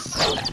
Oh!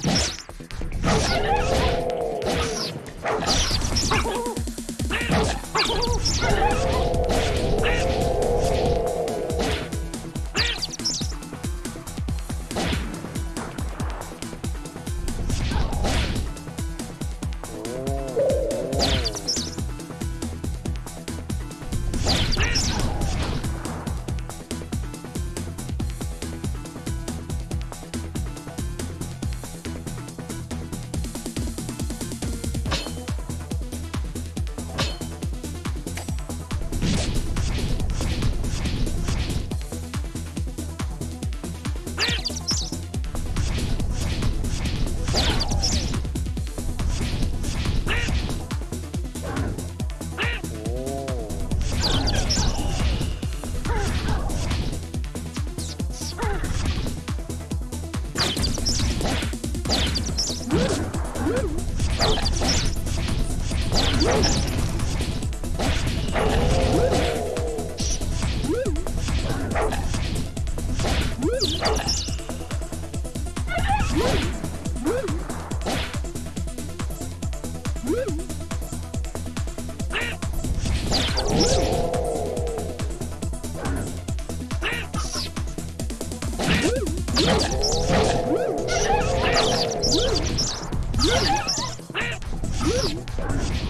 Woo!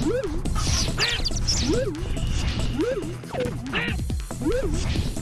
woo woo woo woo woo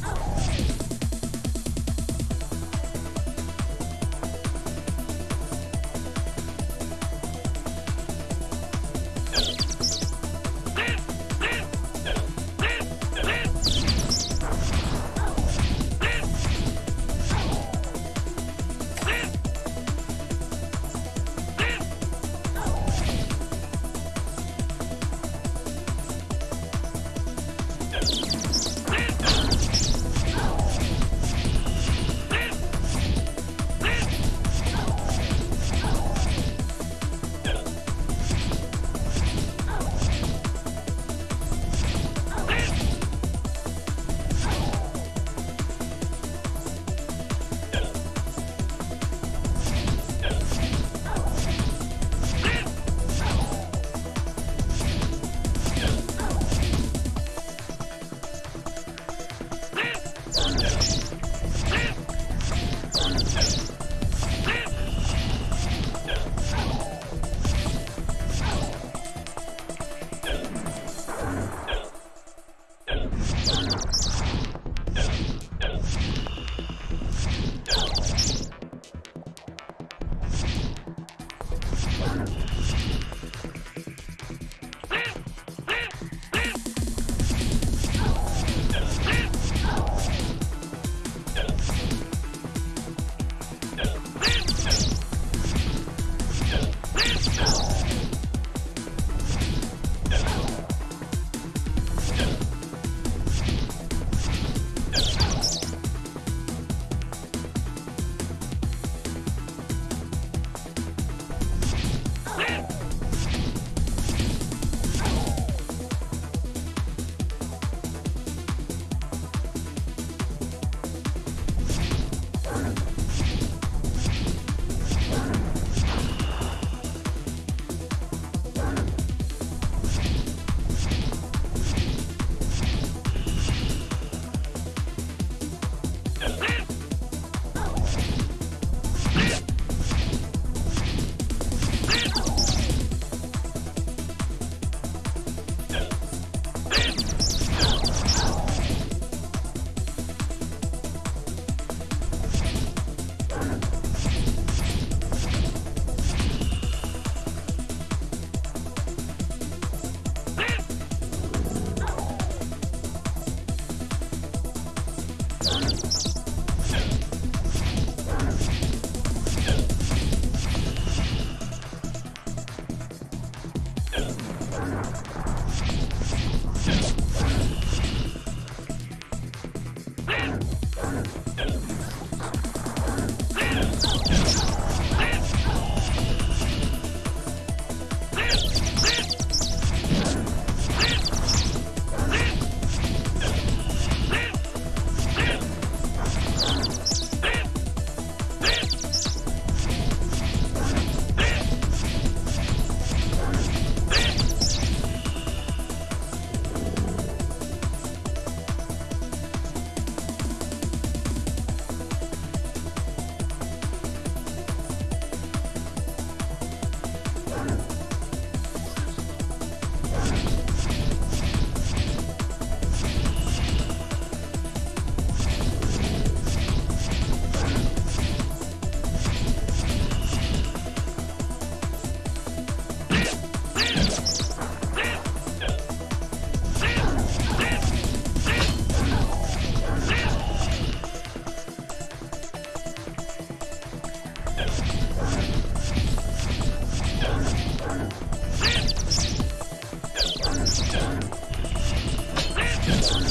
Yes.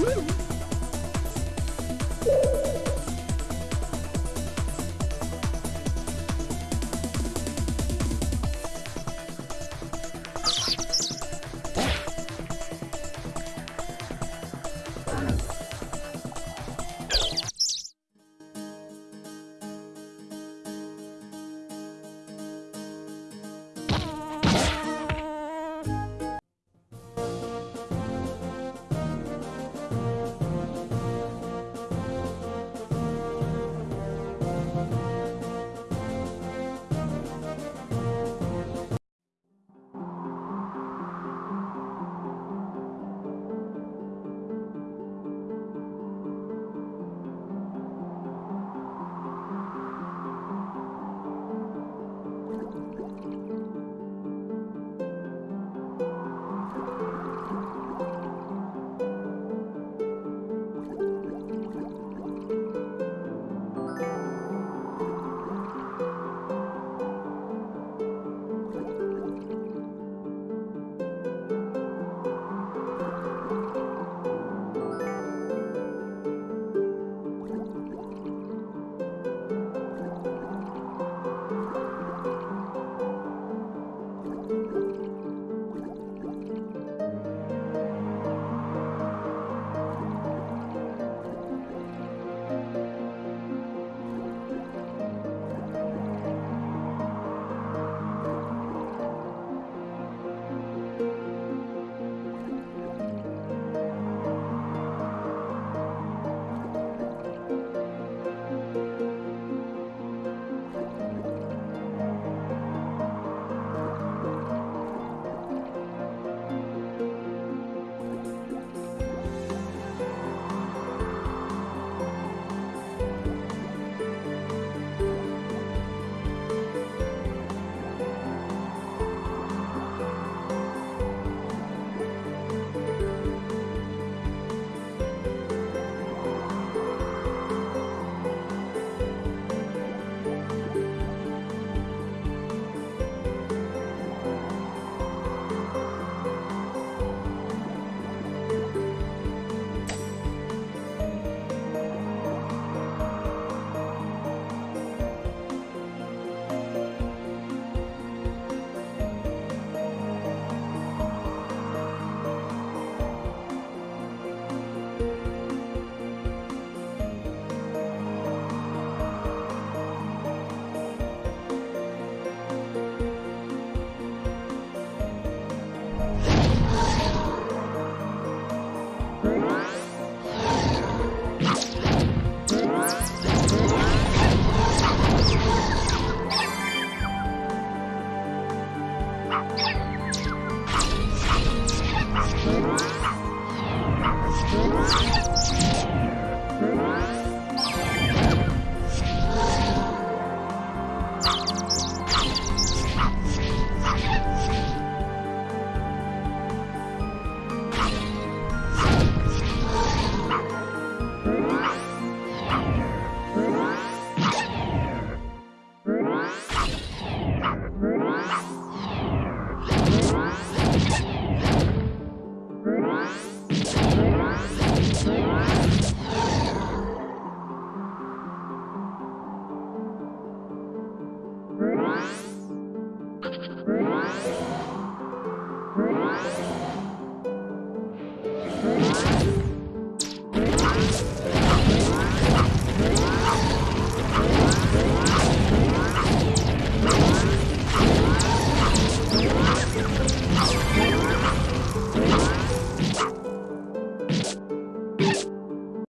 Woo!